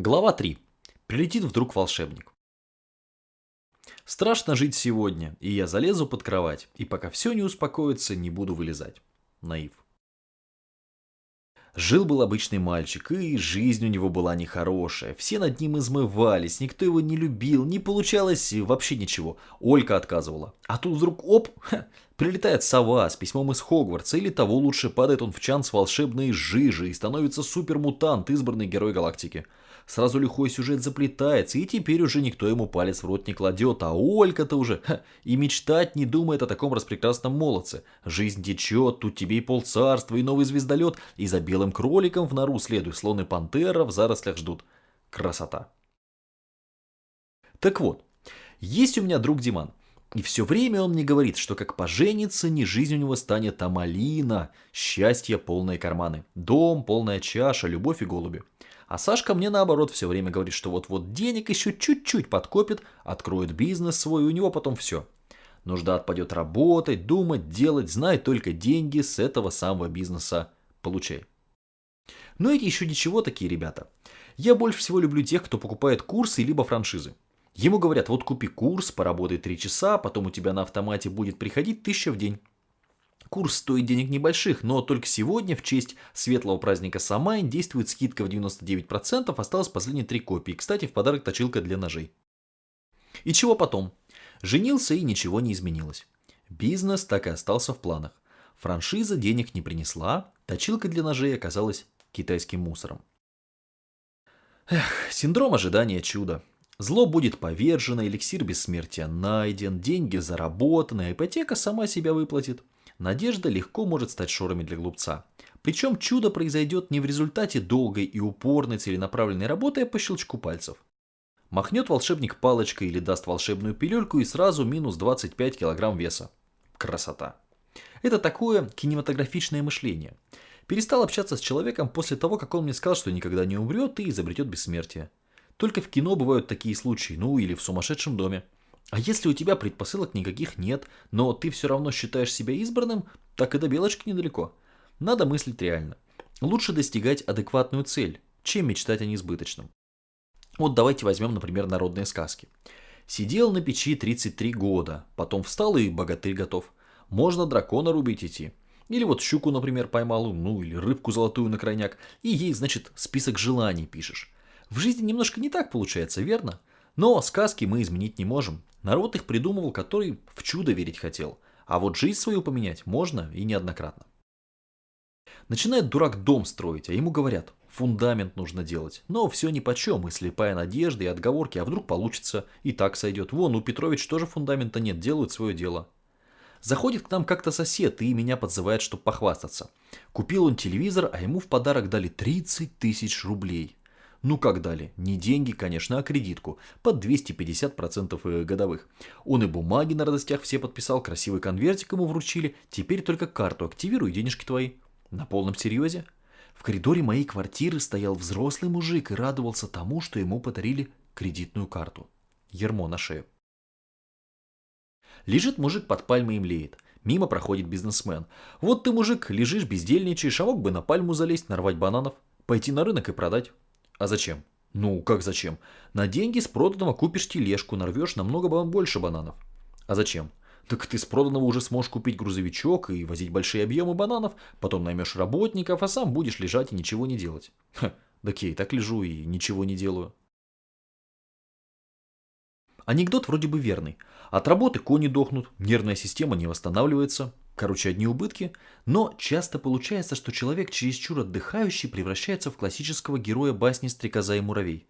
Глава 3. Прилетит вдруг волшебник. Страшно жить сегодня, и я залезу под кровать, и пока все не успокоится, не буду вылезать. Наив. Жил-был обычный мальчик, и жизнь у него была нехорошая. Все над ним измывались, никто его не любил, не получалось вообще ничего. Олька отказывала. А тут вдруг оп, ха, прилетает сова с письмом из Хогвартса, или того лучше падает он в чан с волшебной жижей и становится супермутант, избранный герой галактики. Сразу лихой сюжет заплетается, и теперь уже никто ему палец в рот не кладет, а Олька-то уже ха, и мечтать не думает о таком распрекрасном молодце. Жизнь течет, тут тебе и полцарства, и новый звездолет, и за белым кроликом в нору следуй, слон и пантера в зарослях ждут. Красота. Так вот, есть у меня друг Диман. И все время он мне говорит, что как поженится, не жизнь у него станет, а малина, счастье, полные карманы, дом, полная чаша, любовь и голуби. А Сашка мне наоборот все время говорит, что вот-вот денег еще чуть-чуть подкопит, откроет бизнес свой, у него потом все. Нужда отпадет работать, думать, делать, знает только деньги с этого самого бизнеса получай. Но эти еще ничего такие ребята. Я больше всего люблю тех, кто покупает курсы либо франшизы. Ему говорят, вот купи курс, поработай 3 часа, потом у тебя на автомате будет приходить 1000 в день. Курс стоит денег небольших, но только сегодня, в честь светлого праздника Самайн, действует скидка в 99%, осталось последние три копии. Кстати, в подарок точилка для ножей. И чего потом? Женился и ничего не изменилось. Бизнес так и остался в планах. Франшиза денег не принесла, точилка для ножей оказалась китайским мусором. Эх, синдром ожидания чуда. Зло будет повержено, эликсир бессмертия найден, деньги заработаны, ипотека сама себя выплатит – Надежда легко может стать шорами для глупца. Причем чудо произойдет не в результате долгой и упорной целенаправленной работы, а по щелчку пальцев. Махнет волшебник палочкой или даст волшебную пилюльку и сразу минус 25 килограмм веса. Красота. Это такое кинематографичное мышление. Перестал общаться с человеком после того, как он мне сказал, что никогда не умрет и изобретет бессмертие. Только в кино бывают такие случаи, ну или в сумасшедшем доме. А если у тебя предпосылок никаких нет, но ты все равно считаешь себя избранным, так и до белочки недалеко. Надо мыслить реально. Лучше достигать адекватную цель, чем мечтать о несбыточном. Вот давайте возьмем, например, народные сказки. Сидел на печи 33 года, потом встал и богатырь готов. Можно дракона рубить идти. Или вот щуку, например, поймал, ну или рыбку золотую на крайняк, и ей, значит, список желаний пишешь. В жизни немножко не так получается, верно? Но сказки мы изменить не можем. Народ их придумывал, который в чудо верить хотел. А вот жизнь свою поменять можно и неоднократно. Начинает дурак дом строить, а ему говорят, фундамент нужно делать. Но все ни по чем, и слепая надежда, и отговорки, а вдруг получится, и так сойдет. Вон, у Петрович тоже фундамента нет, делают свое дело. Заходит к нам как-то сосед и меня подзывает, чтобы похвастаться. Купил он телевизор, а ему в подарок дали 30 тысяч рублей. Ну как дали? Не деньги, конечно, а кредитку. Под 250% э, годовых. Он и бумаги на радостях все подписал, красивый конвертик ему вручили. Теперь только карту активируй, денежки твои. На полном серьезе? В коридоре моей квартиры стоял взрослый мужик и радовался тому, что ему подарили кредитную карту. Ермо на шею. Лежит мужик под пальмой и млеет. Мимо проходит бизнесмен. Вот ты, мужик, лежишь, бездельничаешь, а мог бы на пальму залезть, нарвать бананов, пойти на рынок и продать. А зачем? Ну, как зачем? На деньги с проданного купишь тележку, нарвешь намного больше бананов. А зачем? Так ты с проданного уже сможешь купить грузовичок и возить большие объемы бананов, потом наймешь работников, а сам будешь лежать и ничего не делать. Ха, я и так лежу и ничего не делаю. Анекдот вроде бы верный. От работы кони дохнут, нервная система не восстанавливается, Короче, одни убытки, но часто получается, что человек чересчур отдыхающий превращается в классического героя басни «Стрекоза и муравей».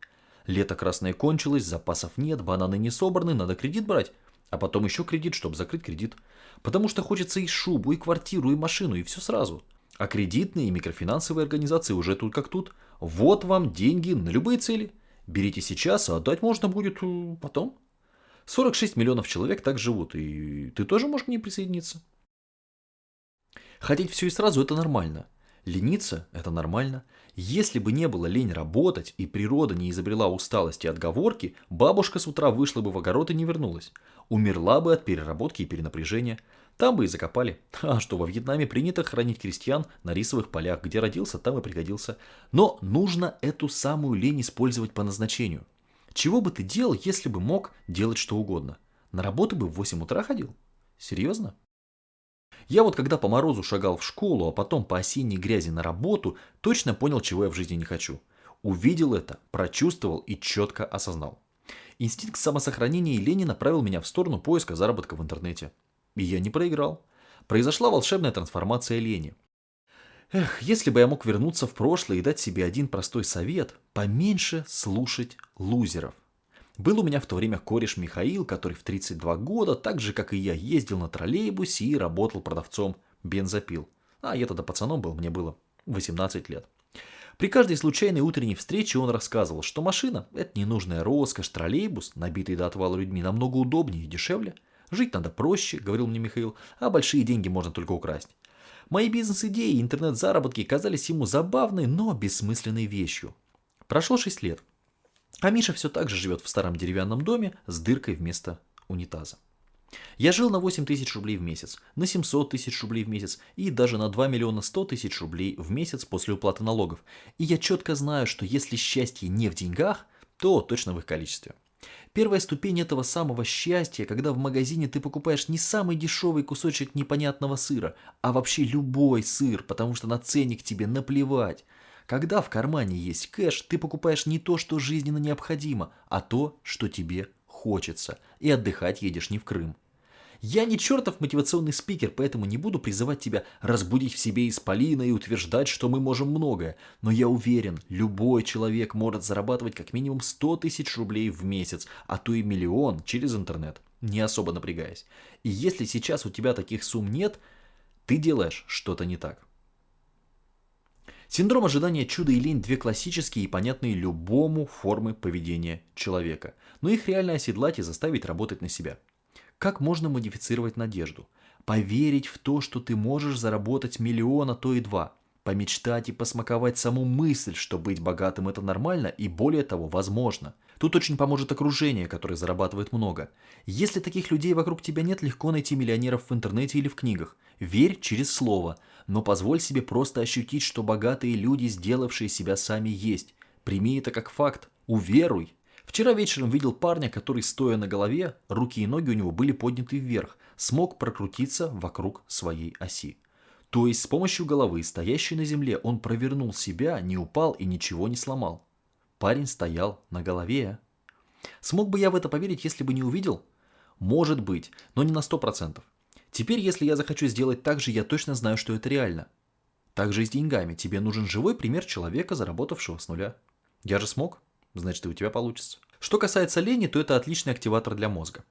Лето красное кончилось, запасов нет, бананы не собраны, надо кредит брать. А потом еще кредит, чтобы закрыть кредит. Потому что хочется и шубу, и квартиру, и машину, и все сразу. А кредитные и микрофинансовые организации уже тут как тут. Вот вам деньги на любые цели. Берите сейчас, а отдать можно будет э, потом. 46 миллионов человек так живут, и ты тоже можешь к ним присоединиться. Хотеть все и сразу – это нормально. Лениться – это нормально. Если бы не было лень работать и природа не изобрела усталости и отговорки, бабушка с утра вышла бы в огород и не вернулась. Умерла бы от переработки и перенапряжения. Там бы и закопали. А что, во Вьетнаме принято хранить крестьян на рисовых полях, где родился, там и пригодился. Но нужно эту самую лень использовать по назначению. Чего бы ты делал, если бы мог делать что угодно? На работу бы в 8 утра ходил? Серьезно? Я вот когда по морозу шагал в школу, а потом по осенней грязи на работу, точно понял, чего я в жизни не хочу. Увидел это, прочувствовал и четко осознал. Инстинкт самосохранения и лени направил меня в сторону поиска заработка в интернете. И я не проиграл. Произошла волшебная трансформация лени. Эх, если бы я мог вернуться в прошлое и дать себе один простой совет, поменьше слушать лузеров. Был у меня в то время кореш Михаил, который в 32 года, так же как и я, ездил на троллейбусе и работал продавцом бензопил. А я тогда пацаном был, мне было 18 лет. При каждой случайной утренней встрече он рассказывал, что машина – это ненужная роскошь, троллейбус, набитый до отвала людьми, намного удобнее и дешевле. Жить надо проще, говорил мне Михаил, а большие деньги можно только украсть. Мои бизнес-идеи и интернет-заработки казались ему забавной, но бессмысленной вещью. Прошло 6 лет. А Миша все так же живет в старом деревянном доме с дыркой вместо унитаза. Я жил на 8 тысяч рублей в месяц, на 700 тысяч рублей в месяц и даже на 2 миллиона 100 тысяч рублей в месяц после уплаты налогов. И я четко знаю, что если счастье не в деньгах, то точно в их количестве. Первая ступень этого самого счастья, когда в магазине ты покупаешь не самый дешевый кусочек непонятного сыра, а вообще любой сыр, потому что на ценник тебе наплевать. Когда в кармане есть кэш, ты покупаешь не то, что жизненно необходимо, а то, что тебе хочется. И отдыхать едешь не в Крым. Я не чертов мотивационный спикер, поэтому не буду призывать тебя разбудить в себе исполина и утверждать, что мы можем многое. Но я уверен, любой человек может зарабатывать как минимум 100 тысяч рублей в месяц, а то и миллион через интернет, не особо напрягаясь. И если сейчас у тебя таких сумм нет, ты делаешь что-то не так. Синдром ожидания чуда и лень – две классические и понятные любому формы поведения человека. Но их реально оседлать и заставить работать на себя. Как можно модифицировать надежду? Поверить в то, что ты можешь заработать миллион, а то и два. Помечтать и посмаковать саму мысль, что быть богатым – это нормально и более того, возможно. Тут очень поможет окружение, которое зарабатывает много. Если таких людей вокруг тебя нет, легко найти миллионеров в интернете или в книгах. Верь через слово – но позволь себе просто ощутить, что богатые люди, сделавшие себя сами, есть. Прими это как факт. Уверуй. Вчера вечером видел парня, который, стоя на голове, руки и ноги у него были подняты вверх, смог прокрутиться вокруг своей оси. То есть с помощью головы, стоящей на земле, он провернул себя, не упал и ничего не сломал. Парень стоял на голове. Смог бы я в это поверить, если бы не увидел? Может быть, но не на сто процентов. Теперь, если я захочу сделать так же, я точно знаю, что это реально. Так же и с деньгами. Тебе нужен живой пример человека, заработавшего с нуля. Я же смог, значит и у тебя получится. Что касается лени, то это отличный активатор для мозга.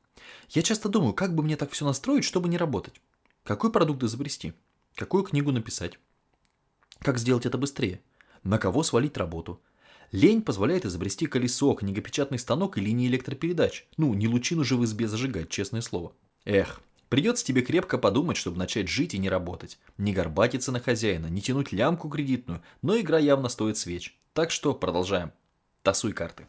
Я часто думаю, как бы мне так все настроить, чтобы не работать. Какой продукт изобрести? Какую книгу написать? Как сделать это быстрее? На кого свалить работу? Лень позволяет изобрести колесо, книгопечатный станок и линии электропередач. Ну, не лучину же в избе зажигать, честное слово. Эх, Придется тебе крепко подумать, чтобы начать жить и не работать. Не горбатиться на хозяина, не тянуть лямку кредитную, но игра явно стоит свеч. Так что продолжаем. Тасуй карты.